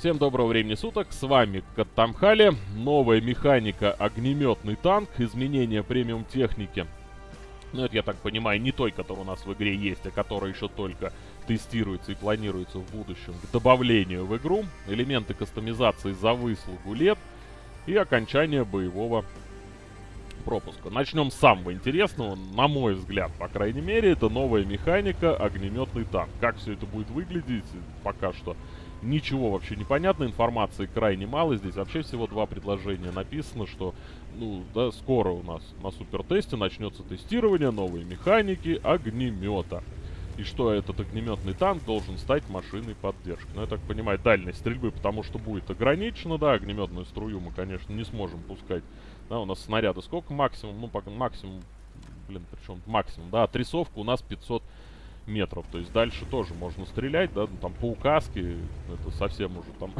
Всем доброго времени суток, с вами Каттамхали, новая механика огнеметный танк, изменение премиум техники. Ну это, я так понимаю, не той, которая у нас в игре есть, а которая еще только тестируется и планируется в будущем к добавлению в игру, элементы кастомизации за выслугу лет и окончание боевого пропуска. Начнем с самого интересного, на мой взгляд, по крайней мере, это новая механика огнеметный танк. Как все это будет выглядеть, пока что Ничего вообще не понятно, информации крайне мало. Здесь вообще всего два предложения написано, что ну, да, скоро у нас на супертесте начнется тестирование новой механики огнемета. И что этот огнеметный танк должен стать машиной поддержки. Ну, я так понимаю, дальность стрельбы, потому что будет ограничено, да, огнеметную струю мы, конечно, не сможем пускать. Да, у нас снаряды сколько максимум? Ну, пока максимум, блин, причем максимум, да, отрисовка у нас 500 метров. То есть дальше тоже можно стрелять, да, ну, там по указке, это совсем уже там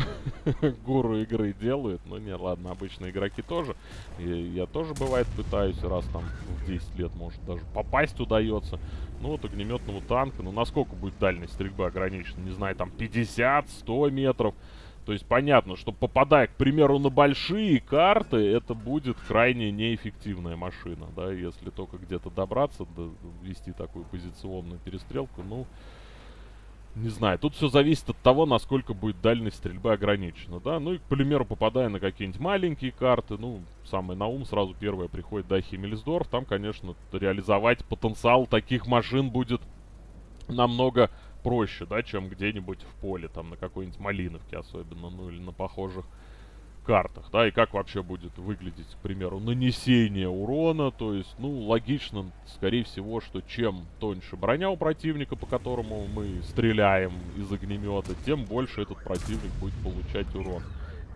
гуру игры делают. Ну не, ладно, обычные игроки тоже. Я, я тоже бывает пытаюсь раз там в 10 лет, может даже попасть удается. Ну вот огнеметному танка, ну насколько будет дальность стрельбы ограничена, не знаю, там 50, 100 метров. То есть понятно, что попадая, к примеру, на большие карты, это будет крайне неэффективная машина, да, если только где-то добраться, да, вести такую позиционную перестрелку, ну, не знаю, тут все зависит от того, насколько будет дальность стрельбы ограничена, да, ну и, к примеру, попадая на какие-нибудь маленькие карты, ну, самое на ум сразу первое приходит, да, Химмельсдорф, там, конечно, реализовать потенциал таких машин будет намного проще, да, чем где-нибудь в поле, там, на какой-нибудь Малиновке особенно, ну, или на похожих картах, да, и как вообще будет выглядеть, к примеру, нанесение урона, то есть, ну, логично, скорее всего, что чем тоньше броня у противника, по которому мы стреляем из огнемета, тем больше этот противник будет получать урон.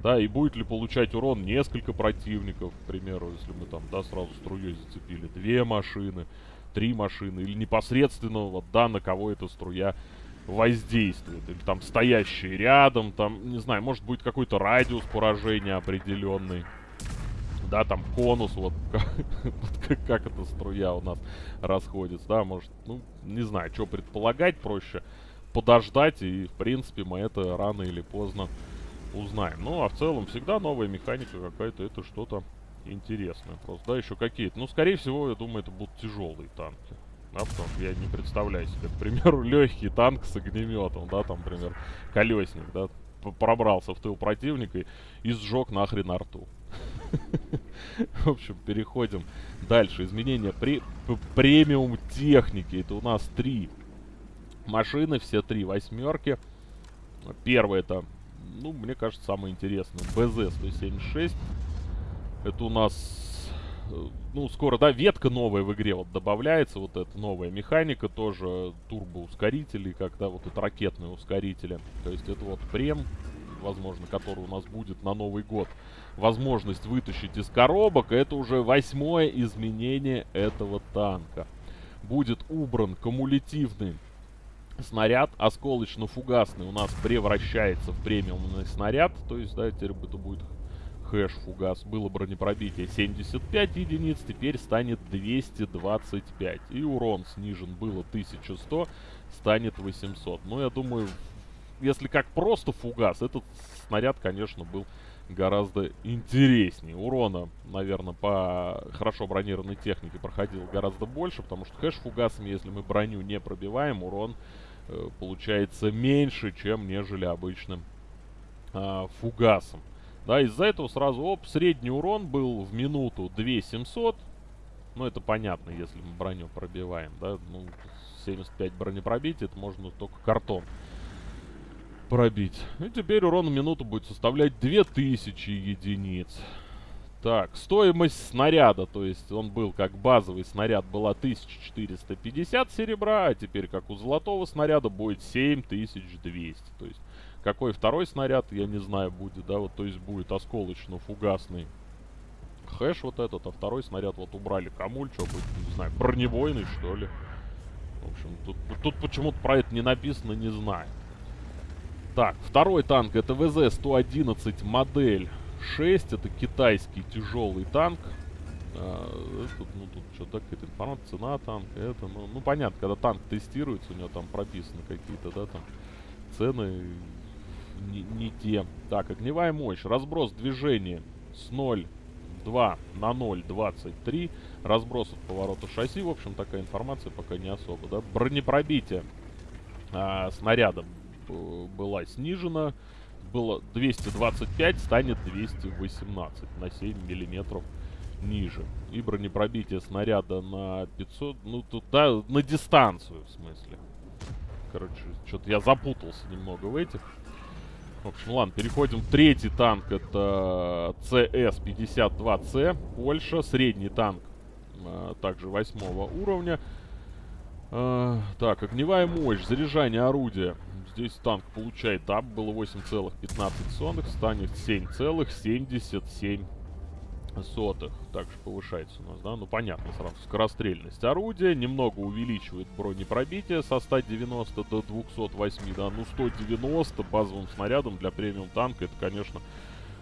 Да, и будет ли получать урон несколько противников, к примеру, если мы там, да, сразу струей зацепили две машины, три машины, или непосредственно, вот, да, на кого эта струя воздействует. Или там стоящие рядом, там, не знаю, может быть какой-то радиус поражения определенный. Да, там конус, вот как, как эта струя у нас расходится, да, может, ну, не знаю, что предполагать, проще подождать, и, в принципе, мы это рано или поздно узнаем. Ну, а в целом, всегда новая механика какая-то, это что-то интересное просто. Да, еще какие-то. Ну, скорее всего, я думаю, это будут тяжелые танки. Да, потому что я не представляю себе, к примеру, легкий танк с огнеметом, да, там, например, колесник, да, пробрался в тыл противника и, и сжег нахрен арту. В общем, переходим дальше. Изменения при премиум техники. Это у нас три машины, все три восьмерки. Первое это, ну, мне кажется, самое интересное. БЗ-176. Это у нас, э, ну, скоро, да, ветка новая в игре вот добавляется. Вот эта новая механика тоже, турбоускорители, когда вот это ракетные ускорители. То есть это вот прем, возможно, который у нас будет на Новый год. Возможность вытащить из коробок. Это уже восьмое изменение этого танка. Будет убран кумулятивный снаряд осколочно-фугасный у нас превращается в премиумный снаряд. То есть, да, теперь это будет хэш фугас. Было бронепробитие 75 единиц, теперь станет 225. И урон снижен было 1100, станет 800. Но я думаю, если как просто фугас, этот снаряд, конечно, был гораздо интереснее. Урона, наверное, по хорошо бронированной технике проходил гораздо больше, потому что хэш фугасами, если мы броню не пробиваем, урон э, получается меньше, чем нежели обычным э, фугасом. Да, из-за этого сразу, оп, средний урон был в минуту 2700. Ну, это понятно, если мы броню пробиваем, да. Ну, 75 бронепробития, это можно только картон пробить. И теперь урон в минуту будет составлять 2000 единиц. Так, стоимость снаряда, то есть он был как базовый снаряд, была 1450 серебра, а теперь как у золотого снаряда будет 7200. То есть какой второй снаряд, я не знаю, будет, да, вот, то есть будет осколочно-фугасный хэш вот этот, а второй снаряд вот убрали. Камуль, что будет, не знаю, бронебойный, что ли. В общем, тут, тут почему-то про это не написано, не знаю. Так, второй танк, это ВЗ-111 модель 6, это китайский тяжелый танк. А, тут, ну, тут что-то какая-то информация, цена танка, это, ну, ну, понятно, когда танк тестируется, у него там прописаны какие-то, да, там, цены не, не те. Так, огневая мощь. Разброс движения с 0 2 на 0,23. Разброс от поворота шасси. В общем, такая информация пока не особо. Да? Бронепробитие а, снаряда была снижена. Было 225, станет 218 на 7 миллиметров ниже. И бронепробитие снаряда на 500, ну тут, да, на дистанцию в смысле. Короче, что-то я запутался немного в этих. Общем, ладно, переходим. Третий танк это CS-52C, Польша. Средний танк а, также восьмого уровня. А, так, огневая мощь, заряжание орудия. Здесь танк получает ап, было 8,15, станет 7,77 сотых. Также повышается у нас, да? Ну, понятно сразу. Скорострельность орудия. Немного увеличивает бронепробитие со 190 до 208, да? Ну, 190 базовым снарядом для премиум танка, это, конечно,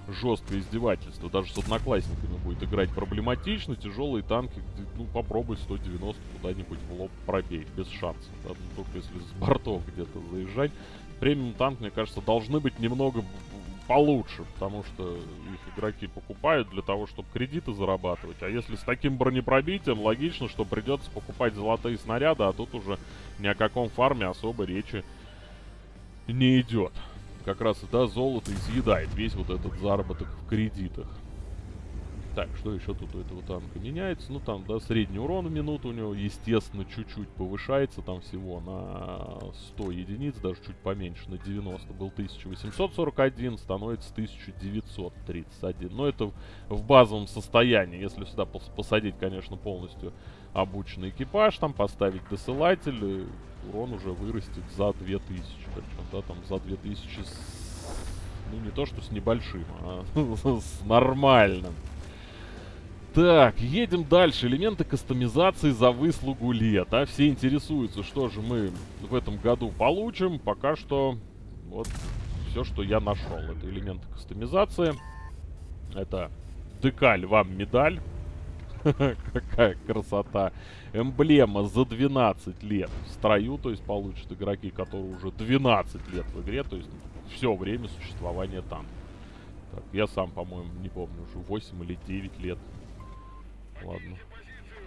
жесткое издевательство. Даже с одноклассниками будет играть проблематично. Тяжелые танки, ну, попробуй 190 куда-нибудь в лоб пробей. Без шансов. Да? Ну, только если с бортов где-то заезжать. Премиум танк, мне кажется, должны быть немного получше, потому что их игроки покупают для того, чтобы кредиты зарабатывать. А если с таким бронепробитием, логично, что придется покупать золотые снаряды, а тут уже ни о каком фарме особо речи не идет. Как раз, да, золото изъедает весь вот этот заработок в кредитах. Так, что еще тут у этого танка меняется? Ну, там, да, средний урон в минуту у него, естественно, чуть-чуть повышается. Там всего на 100 единиц, даже чуть поменьше, на 90. Был 1841, становится 1931. Но это в базовом состоянии. Если сюда посадить, конечно, полностью обученный экипаж, там поставить досылатель, урон уже вырастет за 2000. Причем, да, там за 2000 с, ну, не то что с небольшим, а с нормальным. Так, едем дальше. Элементы кастомизации за выслугу лет. А все интересуются, что же мы в этом году получим. Пока что вот все, что я нашел. Это элементы кастомизации. Это декаль вам медаль. Какая красота. Эмблема за 12 лет в строю, то есть получат игроки, которые уже 12 лет в игре, то есть все время существования танка. Так, я сам, по-моему, не помню, уже 8 или 9 лет Ладно.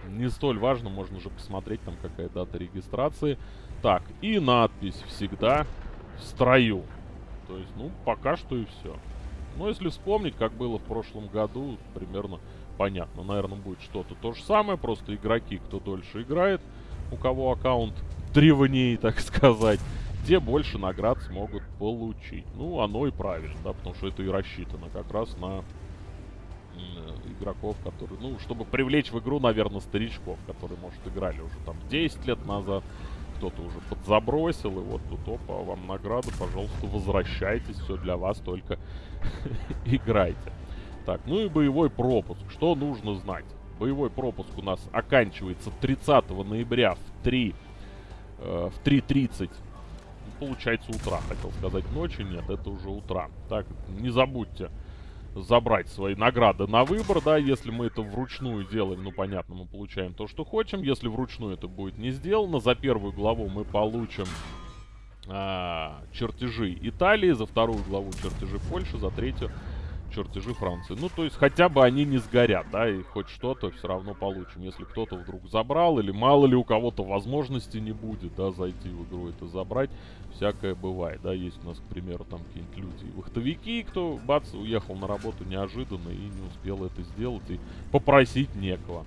Не столь важно, можно уже посмотреть, там какая дата регистрации. Так, и надпись всегда в строю. То есть, ну, пока что и все. Но если вспомнить, как было в прошлом году, примерно понятно. Наверное, будет что-то то же самое, просто игроки, кто дольше играет, у кого аккаунт древнее, так сказать, те больше наград смогут получить. Ну, оно и правильно, да, потому что это и рассчитано как раз на игроков, которые, ну, чтобы привлечь в игру, наверное, старичков, которые, может, играли уже там 10 лет назад, кто-то уже подзабросил, и вот тут, опа, вам награда, пожалуйста, возвращайтесь, все для вас, только играйте. Так, ну и боевой пропуск. Что нужно знать? Боевой пропуск у нас оканчивается 30 ноября в 3, э, в 3.30 получается утра, хотел сказать ночи, нет, это уже утра. Так, не забудьте забрать свои награды на выбор, да, если мы это вручную делаем, ну, понятно, мы получаем то, что хотим, если вручную это будет не сделано, за первую главу мы получим а, чертежи Италии, за вторую главу чертежи Польши, за третью чертежи Франции. Ну, то есть, хотя бы они не сгорят, да, и хоть что-то все равно получим. Если кто-то вдруг забрал, или мало ли у кого-то возможности не будет, да, зайти в игру это забрать, всякое бывает, да. Есть у нас, к примеру, там какие-нибудь люди, вахтовики, кто, бац, уехал на работу неожиданно и не успел это сделать, и попросить некого.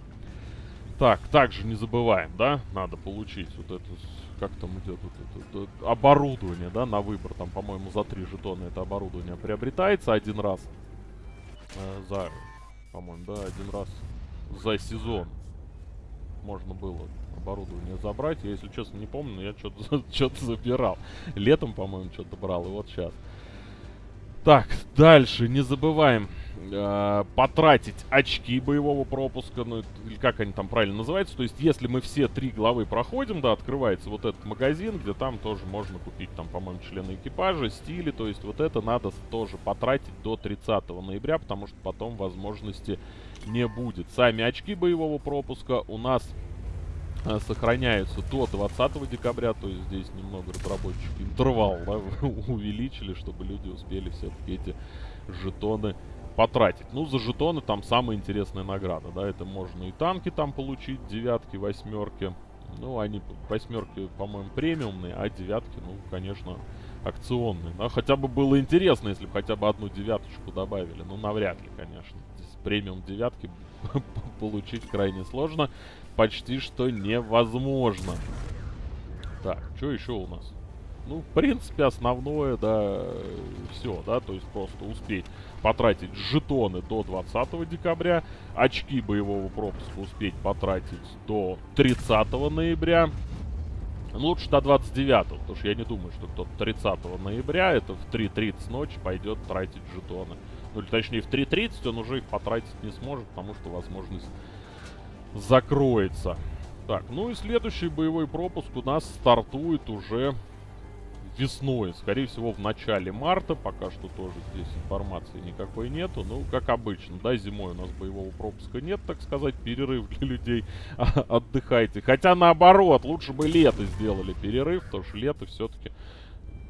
Так, также не забываем, да, надо получить вот это, как там идет вот это, это оборудование, да, на выбор. Там, по-моему, за три жетона это оборудование приобретается один раз э, за, по-моему, да, один раз за сезон можно было оборудование забрать. Я, если честно, не помню, но я что-то что забирал. Летом, по-моему, что-то брал, и вот сейчас. Так, дальше не забываем э, потратить очки боевого пропуска, ну, или как они там правильно называются. То есть, если мы все три главы проходим, да, открывается вот этот магазин, где там тоже можно купить, там, по-моему, члены экипажа, стили. То есть, вот это надо тоже потратить до 30 ноября, потому что потом возможности не будет. Сами очки боевого пропуска у нас э, сохраняются до 20 декабря, то есть здесь немного разработчики интервал да, увеличили, чтобы люди успели все-таки эти жетоны потратить. Ну, за жетоны там самая интересная награда, да, это можно и танки там получить, девятки, восьмерки. Ну, они восьмерки, по-моему, премиумные, а девятки, ну, конечно, акционные. Да, хотя бы было интересно, если бы хотя бы одну девяточку добавили. Ну, навряд ли, конечно. Здесь премиум девятки получить крайне сложно. Почти что невозможно. Так, что еще у нас? Ну, в принципе, основное, да, все, да, то есть просто успеть потратить жетоны до 20 декабря, очки боевого пропуска успеть потратить до 30 ноября, лучше до 29, потому что я не думаю, что кто-то 30 ноября, это в 3.30 ночи, пойдет тратить жетоны. Ну, или точнее, в 3.30 он уже их потратить не сможет, потому что возможность закроется. Так, ну и следующий боевой пропуск у нас стартует уже весной, скорее всего в начале марта, пока что тоже здесь информации никакой нету, ну как обычно, да, зимой у нас боевого пропуска нет, так сказать, перерыв для людей, отдыхайте, хотя наоборот, лучше бы лето сделали перерыв, потому что лето все-таки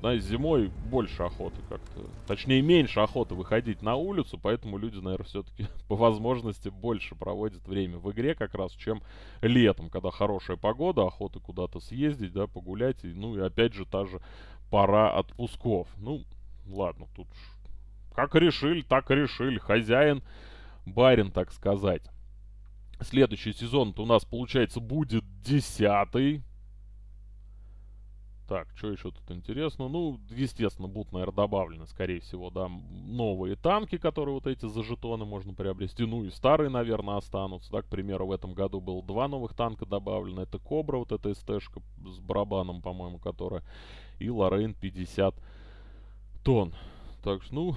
да, зимой больше охоты как-то. Точнее, меньше охоты выходить на улицу, поэтому люди, наверное, все-таки по возможности больше проводят время в игре как раз, чем летом, когда хорошая погода, охота куда-то съездить, да, погулять. И, ну и опять же та же пора отпусков. Ну, ладно, тут как решили, так решили. Хозяин, барин, так сказать. Следующий сезон у нас, получается, будет десятый. Так, что еще тут интересно? Ну, естественно, будут, наверное, добавлены, скорее всего, да, новые танки, которые вот эти за жетоны можно приобрести. Ну и старые, наверное, останутся. Да, к примеру, в этом году было два новых танка добавлено. Это Кобра, вот эта СТ-шка с барабаном, по-моему, которая. И Лорейн 50 тонн. Так что, ну,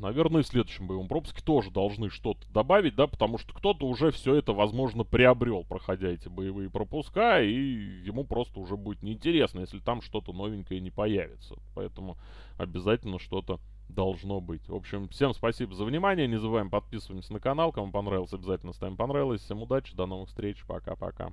наверное, в следующем боевом пропуске тоже должны что-то добавить, да, потому что кто-то уже все это, возможно, приобрел, проходя эти боевые пропуска, и ему просто уже будет неинтересно, если там что-то новенькое не появится. Поэтому обязательно что-то должно быть. В общем, всем спасибо за внимание, не забываем подписываться на канал, кому понравилось, обязательно ставим понравилось. Всем удачи, до новых встреч, пока-пока.